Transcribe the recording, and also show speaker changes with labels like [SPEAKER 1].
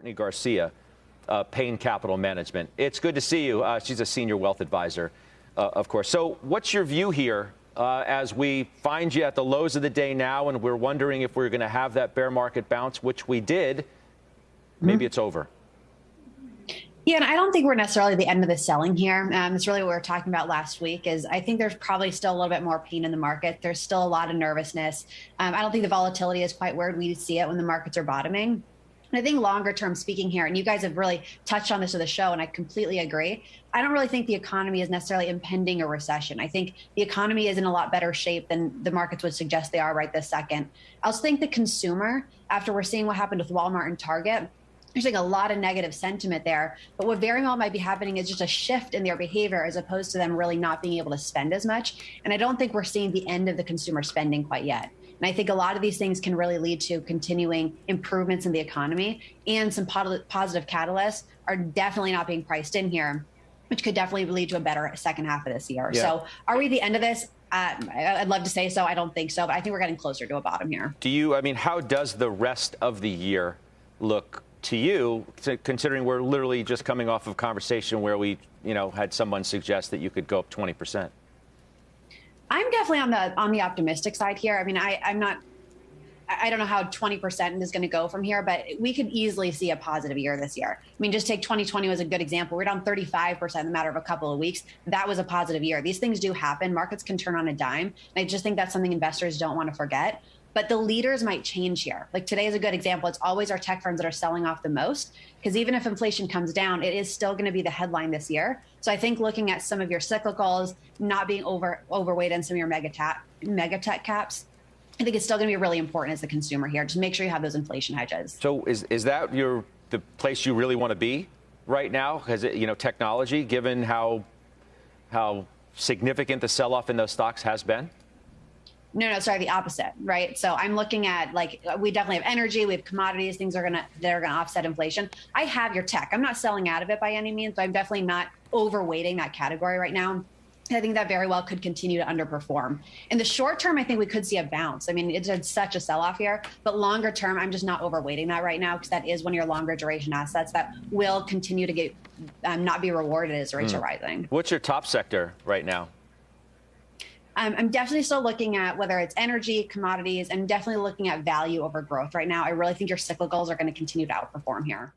[SPEAKER 1] Courtney Garcia, uh, Payne Capital Management. It's good to see you. Uh, she's a senior wealth advisor, uh, of course. So, what's your view here uh, as we find you at the lows of the day now, and we're wondering if we're going to have that bear market bounce, which we did? Maybe mm-hmm. it's over.
[SPEAKER 2] Yeah, and I don't think we're necessarily the end of the selling here. Um, it's really what we were talking about last week. Is I think there's probably still a little bit more pain in the market. There's still a lot of nervousness. Um, I don't think the volatility is quite where we see it when the markets are bottoming. And I think longer term speaking here, and you guys have really touched on this with the show, and I completely agree. I don't really think the economy is necessarily impending a recession. I think the economy is in a lot better shape than the markets would suggest they are right this second. I also think the consumer, after we're seeing what happened with Walmart and Target, there's like a lot of negative sentiment there. But what very well might be happening is just a shift in their behavior as opposed to them really not being able to spend as much. And I don't think we're seeing the end of the consumer spending quite yet. And I think a lot of these things can really lead to continuing improvements in the economy and some positive catalysts are definitely not being priced in here, which could definitely lead to a better second half of this year. Yeah. So are we the end of this? Uh, I'd love to say so. I don't think so, but I think we're getting closer to a bottom here.
[SPEAKER 1] Do you, I mean, how does the rest of the year look to you, considering we're literally just coming off of a conversation where we, you know, had someone suggest that you could go up 20 percent?
[SPEAKER 2] I'm definitely on the on the optimistic side here. I mean, I, I'm not. I don't know how 20% is going to go from here, but we could easily see a positive year this year. I mean, just take 2020 as a good example. We're down 35% in a matter of a couple of weeks. That was a positive year. These things do happen. Markets can turn on a dime. And I just think that's something investors don't want to forget but the leaders might change here. Like today is a good example. It's always our tech firms that are selling off the most because even if inflation comes down, it is still going to be the headline this year. So I think looking at some of your cyclicals, not being over overweight in some of your mega, tap, mega tech caps, I think it's still going to be really important as a consumer here. Just make sure you have those inflation hedges.
[SPEAKER 1] So is is that your the place you really want to be right now? Because you know technology, given how how significant the sell-off in those stocks has been.
[SPEAKER 2] No, no, sorry, the opposite, right? So I'm looking at like we definitely have energy, we have commodities, things are gonna they're gonna offset inflation. I have your tech. I'm not selling out of it by any means, but I'm definitely not overweighting that category right now. I think that very well could continue to underperform. In the short term, I think we could see a bounce. I mean, it's had such a sell off here, but longer term, I'm just not overweighting that right now because that is one of your longer duration assets that will continue to get um, not be rewarded as rates mm. are rising.
[SPEAKER 1] What's your top sector right now?
[SPEAKER 2] I'm definitely still looking at whether it's energy, commodities, and definitely looking at value over growth right now. I really think your cyclicals are going to continue to outperform here.